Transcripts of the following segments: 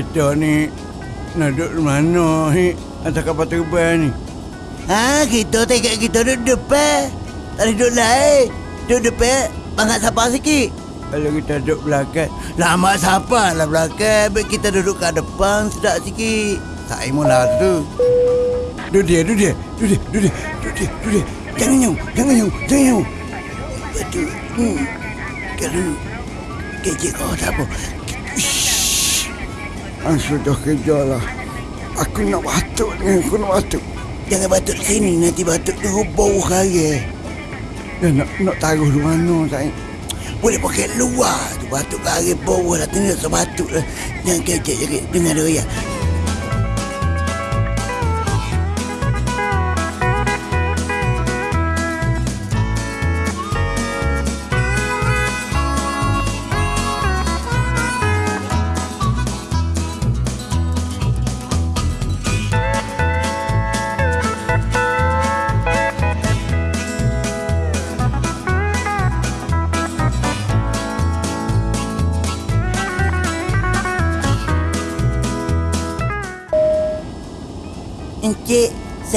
kita ni nak duduk di mana ni? Atas kapal terbang ni. Ha, kita tengok kita duduk depan. Tak ada duduk lain. Duduk depan, bangat siapa sikit. Kalau kita duduk belakang, Lama siapa lah belakang. Baik kita duduk kat depan sedap sikit. Tak imun lah tu. duduk dia, duduk dia, duduk dia, duduk dia, duduk dia, duduk dia. Jangan nyaw, jangan nyaw, jangan nyaw. Betul. Hmm. Kalau kecik kau tak apa. Ah, sudah kerja lah. Aku nak batuk ni, aku nak batuk. Jangan batuk sini nanti batuk tu bau kaya. Ya, nak, nak taruh di mana, sayang? Boleh pakai luar tu batuk kaya bau lah tengok sebatuk lah. Jangan jangan dengar dia ya.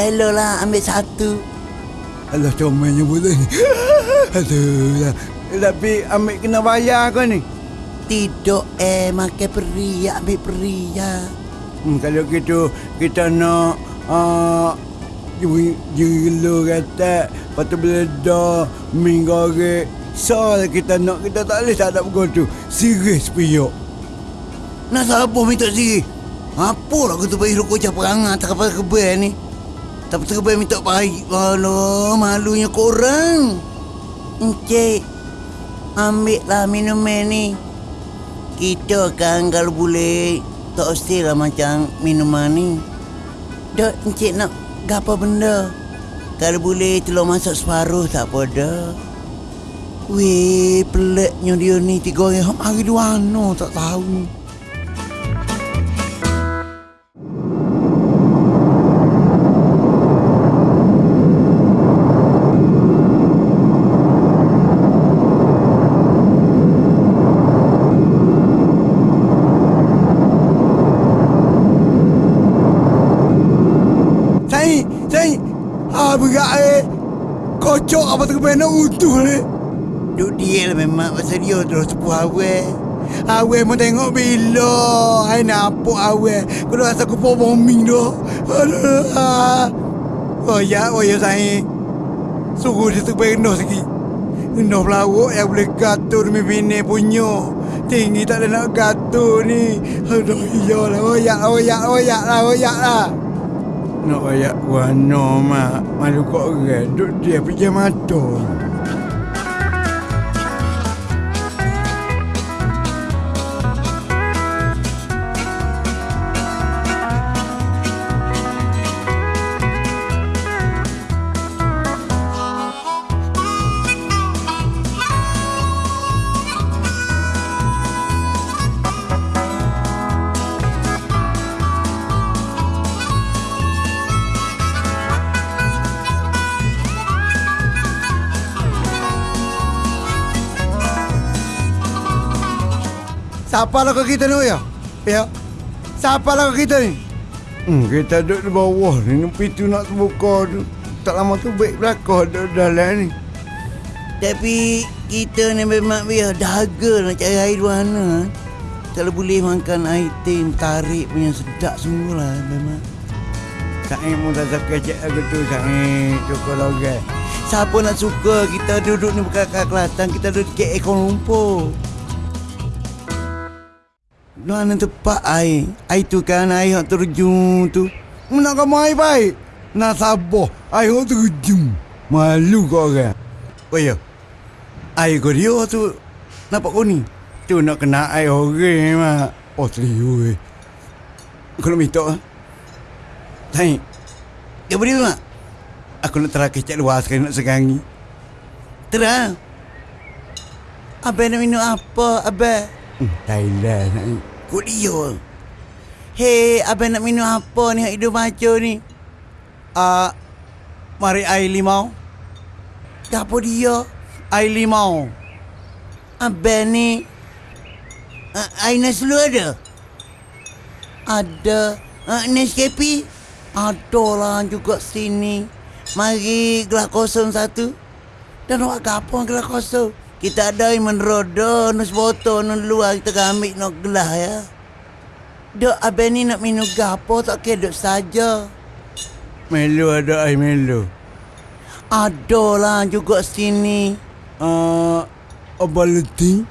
Selo lah ambil satu. Alah, comelnya boleh ni. Aduh, lah. Tapi ambil kena bayar kau ni. Tidak eh makan peri, ambil peri ya. Hmm, kalau gitu, kita nak... Uh, Jilo kata Lepas tu beledah Mi goreng Soal kita nak Kita tak boleh tak ada begitu Serius piyok Nak siapa minta sini? Apa lah kata bayi rokok cap perangai tak kapal kebel ni? Tapi terkebel minta baik. Alah, malunya korang. Encik, ambil lah minuman ni. Kita kan kalau boleh tak mesti lah macam minuman ni. Dok, encik nak gapa benda? Kalau boleh telur masak separuh tak apa dah. Weh, peliknya dia ni tiga orang hari dua no tak tahu. Sai, sai. Ah, berat eh. Kocok apa terkebel nak utuh eh. Duk dia lah memang pasal dia terus sepuh awal. Awet mau tengok bila. Hai nampak awet. Kau rasa aku pun bombing dah. Aduh. ah. Oh ya, oh ya sai. Suruh dia terkebel rendah sikit. Rendah pelawak yang boleh gatur demi bini punya. Tinggi tak ada nak gatur ni. Aduh, iyalah. Oyak, oyak, oyak lah, oyak lah. Nak oyak warna, mak. Malu kau orang. Duk dia pergi mata. Siapa lah kau kita ni ya? Ya. Siapa lah kau kita ni? Hmm, kita duduk di bawah ni. Pintu nak terbuka tu. Tak lama tu baik belakang duduk dalam ni. Tapi kita ni memang biar dahaga nak cari air di mana. Kalau boleh makan air tim tarik punya sedap semua lah memang. Saya pun tak suka cek aku tu. Saya cukup logai. Siapa nak suka kita duduk ni bukan kat Kelantan, kita duduk di KL Kuala Lumpur. Mana tempat air? Air tu kan air yang terjun tu. Nak kamu air baik. Nak sabar. Air orang terjun. Malu kau orang. Oh ya. Air kau dia tu nampak kuning. Tu nak kena air orang mak. Oh serius. Kau nak minta ah? Saya. Dia boleh mak? Aku nak terang kecek luar sekali nak segangi. Terang. Abang nak minum apa, Abang? Hmm, Thailand. eh. Kau dia. Hei, abang nak minum apa ni hak hidup macam ni? Ah, mari air limau. Tak apa dia. Air limau. Abang ni uh, air nasi lu ada? Ada uh, Nescafe Ada lah juga sini Mari gelas kosong satu Dan awak gapo gelas kosong Kita ada yang meneroda Nus botol Nus luar kita ambil nak gelas ya Dok abang ni nak minum gapo tak kira dok saja Melo ada air Melo. Ada lah juga sini Uh, abang letih.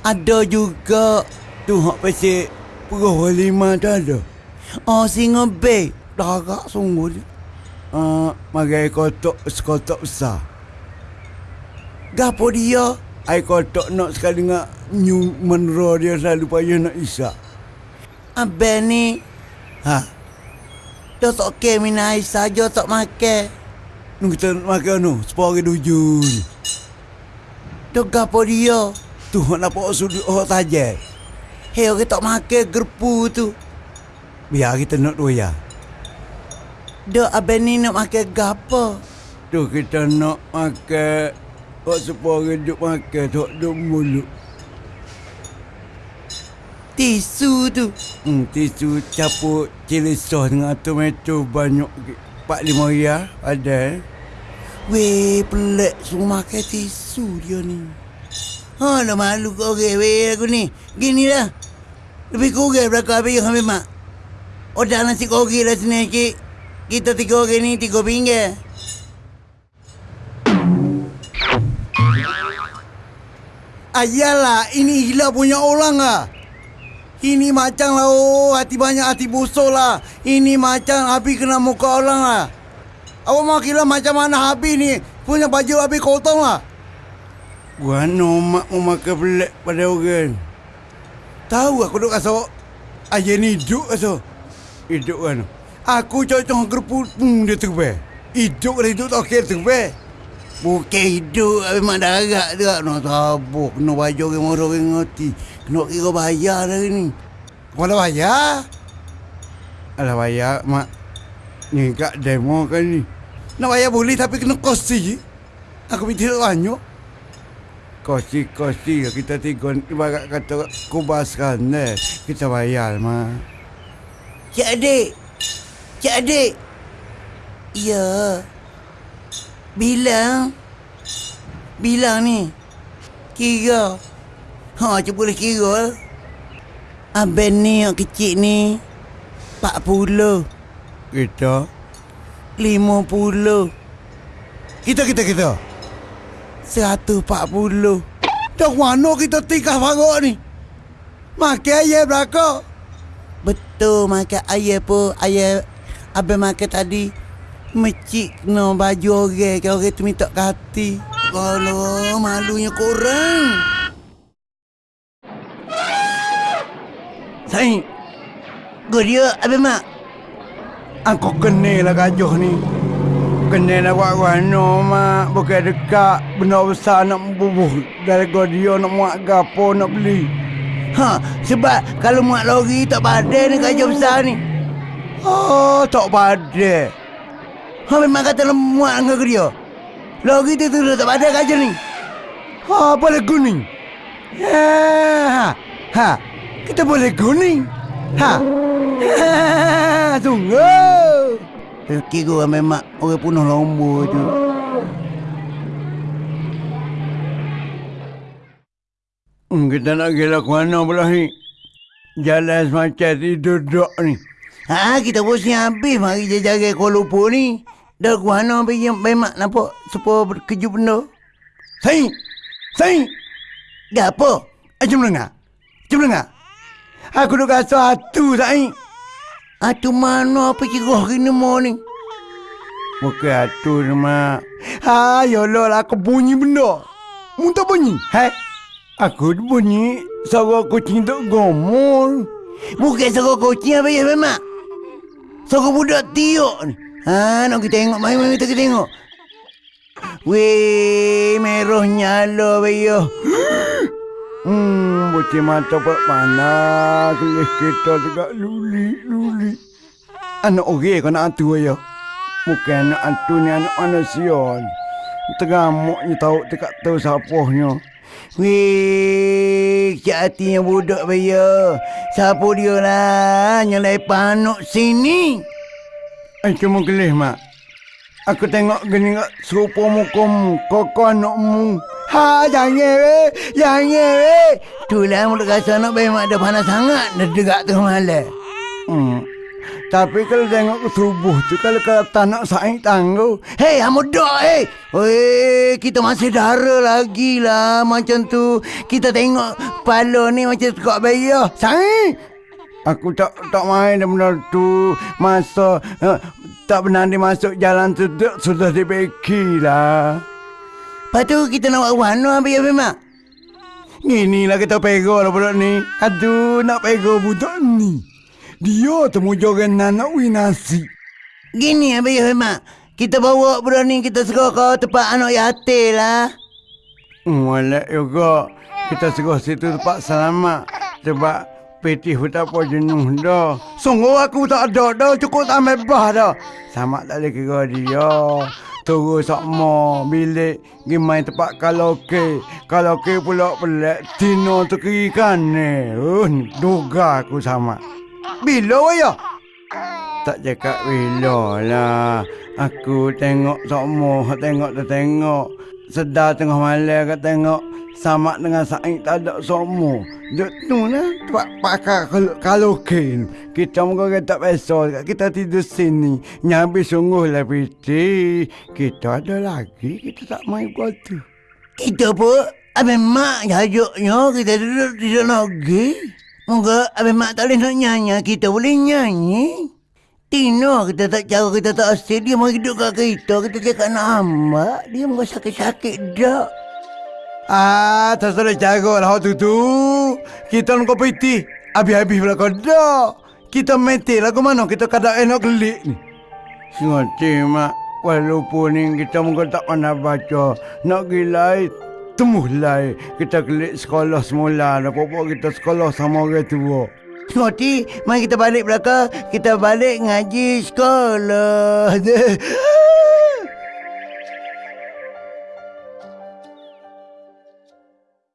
Ada juga Tu hak pasal Perah lima tak ada. Oh singa bay Darak sungguh dia. Uh, mari air kotak sekotak besar. Gapo dia Air kotak nak sekali dengan new menera dia selalu payah nak isak. Abang ni Ha, Dia tak kira minum air saja tak makan nu kita nak makan nu, sepuluh hari dujun. Dia gapo dia Tu nak pokok sudut hak saja. Hei orang tak makan gerpu tu Biar kita nak dua ya. Dia abang ni nak makan gapo Tu kita nak makan Hak sepuluh hari duk makan tu hak duk mulut. Tisu tu Hmm, tisu capur cili sos dengan tomato banyak. Empat lima ya ada. eh. Weh pelik semua makan tisu dia ni Ha dah malu kau orang weh aku ni Gini lah Lebih kurang berapa habis yang ambil mak Odah nasi kogi lah sini cik Kita tiga orang ni tiga pinggir Ayalah, ini gila punya orang ah. Ini macam lah, oh, hati banyak hati busuk lah. Ini macam Abi kena muka orang lah. Awak mau kira macam mana Abi ni? Punya baju Abi kotong lah. Gua mak mau makan pelik pada orang. Tahu aku duk kasut. Ayah ni hidup kasut. Hidup kan. Aku cocok gerpu hmm, dia terbaik. Hidup kan hidup tak kira terbaik. Bukan hidup Habis mak darat tu Nak tabuk Kena baju orang orang orang ngerti Kena kira bayar dah ni Kepala bayar. Alah bayar, mak. Ni kat demo kan ni. Nak bayar boleh tapi kena kosi. Aku minta tak banyak. Kosi-kosi kita tiga ibarat kata kubaskan eh. Kita bayar mak. Cik adik Cik adik Ya Bilang Bilang ni? Kira. Ha cuba boleh kira. Abang ni yang kecil ni 40 Kita? 50 kita kita kita. 140 Dah mana kita tingkah farok ni? Makan ayam belakang. Betul makan ayam pun. Ayam Abang makan tadi Mecik kena baju orang Kalau orang tu minta ke hati Kalau malunya korang Sain, Gua dia Abang mak aku kenal lah gajuh ni. Kenal lah wak-wano mak. Bukan dekat benda besar nak bubuh. Dari gua dia nak muat gapo nak beli. Ha sebab kalau muat lori tak padan ni kerja besar ni Oh, tak pada. Ha memang kata nak muat dengan dia Lori tu tu tak padan kerja ni Ha, boleh kuning. Ha, ha. Kita boleh kuning. Ha. Ha, sungguh. Eh, Kira memang orang punuh lomba tu Hmm, kita nak gila ke mana pula ni? Jalan semacam ni duduk ni. Ha kita bosan habis mari jaga Lumpur ni Dah ke mana pergi memang nampak supaya berkejut benda Sain! Sain! Gapo? Jom dengar. Jom dengar. Aku duk rasa hatu Sain. Ah tu mana apa kira hari ni mau ni? Bukan hatu ni mak. Ha, ya Allah lah aku bunyi benda. Mu tak bunyi? Hai? Aku bunyi suara kucing tak gomol. Bukan suara kucing apa ya memang. Suara budak tiuk ni. Ha nak kita tengok mai mai kita tengok. Weh, merah nyala bayo. Hmm, bocah mata pak panas. Kelih kita tegak luli-luli. Anak orang kau nak hantu ya. Bukan anak hantu ni anak manusia ni. Tegamuknya tahu tegak tahu siapanya. Weh, cik hatinya budak bayo. Siapa dia lah yang lain panuk sini? Eh, cuma kelih, Mak. Aku tengok gini kat serupa muka koko anakmu. Ha, jangan weh. Jangan weh. Itulah mulut rasa nak bayi mak dah panas sangat. Dah degak tu malam. Hmm. Tapi kalau tengok ke subuh tu, kalau kata nak saing tangguh. Hei, amudak eh. Weh, kita masih dara lagi lah macam tu. Kita tengok kepala ni macam tekak bayar. Saing! Aku tak tak main benda tu. Masa uh, tak pernah dia masuk jalan tu sudah dibeki lah. Lepas tu kita nak buat mana bayar memang? Inilah kita pego lah budak ni. Aduh, nak pego budak ni. Dia temu joran nak winasi. Gini ya bayar memang. Kita bawa budak ni kita suruh ke tempat anak yatim lah. Molek juga. Kita suruh situ tempat selamat. Sebab Petih tak apa jenuh dah. Sungguh aku tak ada dah. Cukup tak mebah dah. Sama tak boleh kira dia. Terus sama bilik pergi main tempat karaoke. Karaoke pula pelik. Tino tu kiri kan. Uh, duga aku sama. Bila waya? Tak cakap bila lah. Aku tengok sama. Tengok tu tengok. Sedar tengah malam kat tengok sama dengan saing tak ada semua. Duk tu lah tempat pakar karaoke ni. Kita muka kita biasa kita tidur sini. Nyambi sungguh lah piti. Kita ada lagi kita tak main buat tu. Kita pun Abang Mak jajuknya kita duduk di lagi. Moga Abang Mak tak boleh nak nyanyi, kita boleh nyanyi. Tino kita tak cara kita tak asyik dia mau hidup kat kita. Kita cakap nak dia mau sakit-sakit dak. Ah, tak salah jago lah tu tu. Kita nak piti. Habis-habis pula kau dah. Kita meti lah ke mana kita kadang enak gelik ni. Sengaja mak. Walaupun ni kita mungkin tak pernah baca. Nak gilai. Temuh. Kita gelik sekolah semula. Dah pokok kita sekolah sama orang tua. Ngoti, mari kita balik belakang. Kita balik ngaji sekolah.